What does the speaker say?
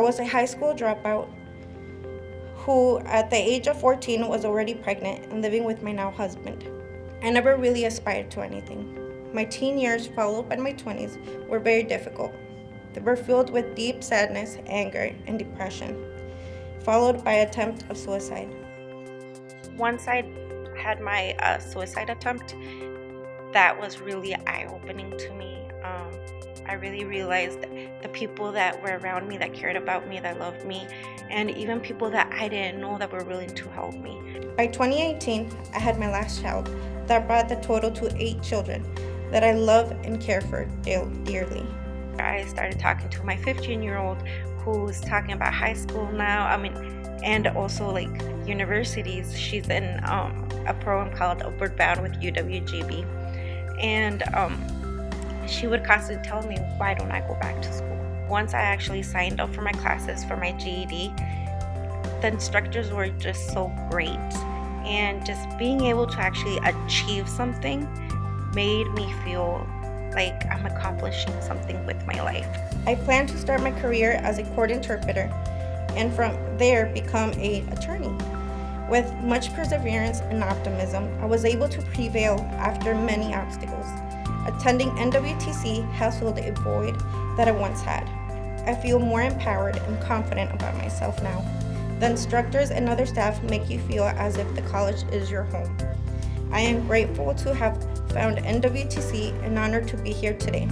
I was a high school dropout who, at the age of 14, was already pregnant and living with my now husband. I never really aspired to anything. My teen years, followed by my 20s, were very difficult. They were filled with deep sadness, anger, and depression, followed by attempt of suicide. Once I had my uh, suicide attempt, that was really eye-opening to me. Um, I really realized the people that were around me that cared about me, that loved me, and even people that I didn't know that were willing to help me. By 2018, I had my last child that brought the total to eight children that I love and care for dearly. I started talking to my 15 year old who's talking about high school now. I mean, and also like universities. She's in um, a program called Upward Bound with UWGB. And um, she would constantly tell me, why don't I go back to school? Once I actually signed up for my classes for my GED, the instructors were just so great. And just being able to actually achieve something made me feel like I'm accomplishing something with my life. I plan to start my career as a court interpreter and from there become a attorney. With much perseverance and optimism, I was able to prevail after many obstacles. Attending NWTC has filled a void that I once had. I feel more empowered and confident about myself now. The instructors and other staff make you feel as if the college is your home. I am grateful to have found NWTC and honored to be here today.